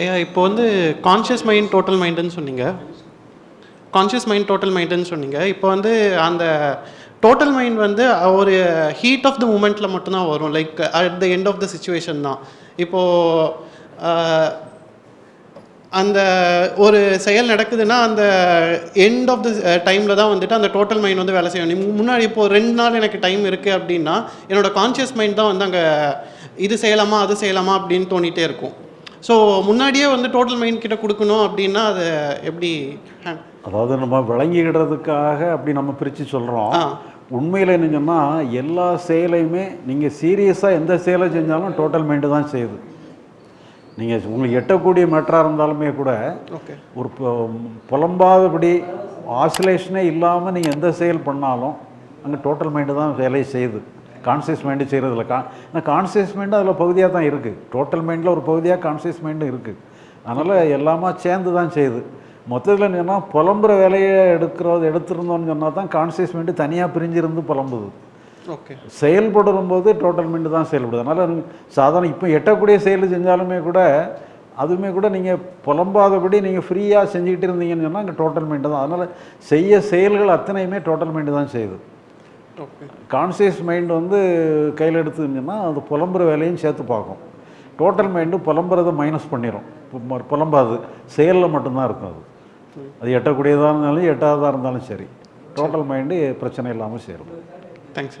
ஐயா இப்போ வந்து கான்ஷியஸ் மைண்ட் டோட்டல் மைண்டுன்னு சொன்னீங்க. கான்ஷியஸ் மைண்ட் டோட்டல் மைண்டுன்னு சொன்னீங்க. இப்போ வந்து அந்த டோட்டல் மைண்ட் வந்து ஒரு ஹீட் ஆஃப் த மூமெண்ட்டில் மட்டும்தான் வரும். Like at the end of the situation தான். இப்போது அந்த ஒரு செயல் நடக்குதுன்னா அந்த எண்ட் ஆஃப் த டைமில் தான் வந்துட்டு அந்த டோட்டல் மைண்ட் வந்து வேலை செய்யணும் முன்னாடி இப்போ ரெண்டு நாள் எனக்கு டைம் இருக்குது அப்படின்னா என்னோடய கான்ஷியஸ் மைண்ட் தான் வந்து அங்கே இது செய்யலாமா அது செய்யலாமா அப்படின்னு தோணிகிட்டே இருக்கும். ஸோ முன்னாடியே வந்து டோட்டல் மைண்ட் கிட்ட கொடுக்கணும் அப்படின்னா அதை எப்படி அதாவது நம்ம விளங்கிக்கிடுறதுக்காக அப்படி நம்ம பிரித்து சொல்கிறோம். உண்மையில் என்ன சொன்னால் எல்லா செயலையுமே நீங்கள் சீரியஸாக எந்த செயலை செஞ்சாலும் டோட்டல் மைண்டு தான் செய்யுது. நீங்கள் உங்களுக்கு எட்டக்கூடிய மேட்டராக இருந்தாலுமே கூட ஒரு புலம்பாதபடி ஆசிலேஷனே இல்லாமல் நீங்கள் எந்த செயல் பண்ணாலும் அங்கே டோட்டல் மைண்டு தான் வேலையை செய்யுது. கான்சியஸ் மைண்டு செய்கிறதில்ல கா ஏன்னா கான்சியஸ் மைண்டு அதில் பகுதியாக தான் இருக்குது டோட்டல் மைண்டில் ஒரு பகுதியாக கான்சியஸ் மைண்டும் இருக்குது அதனால் எல்லாமே சேர்ந்து தான் செய்யுது. மொத்தத்தில் என்னன்னா புலம்புற வேலையை எடுக்கிறது எடுத்திருந்தோம்னு சொன்னால் தான் கான்சியஸ் மைண்டு தனியாக பிரிஞ்சிருந்து புலம்புது. ஓகே. செயல்படும் போது டோட்டல் மைண்டு தான் செயல்படுது. அதனால் சாதாரண இப்போ எட்டக்கூடிய செயல் செஞ்சாலுமே கூட அதுவுமே கூட நீங்கள் புலம்பாதபடி நீங்கள் ஃப்ரீயாக செஞ்சுக்கிட்டு இருந்தீங்கன்னு சொன்னால் அங்கே டோட்டல் மைண்டு தான். அதனால் செய்ய செயல்கள் அத்தனையுமே டோட்டல் மைண்டு தான் செய்யுது. கான்சியஸ் மைண்ட் வந்து கையில் எடுத்துச்சுன்னா அது புலம்புற வேலையும் சேர்த்து பார்க்கும். டோட்டல் மைண்டு புலம்புறதை மைனஸ் பண்ணிடும் புலம்பாது. செயலில் மட்டும்தான் இருக்கும் அது. அது எட்டக்கூடியதாக இருந்தாலும் எட்டாததாக இருந்தாலும் சரி. டோட்டல் மைண்டு பிரச்சனை இல்லாமல் சேரும். தேங்க்ஸ்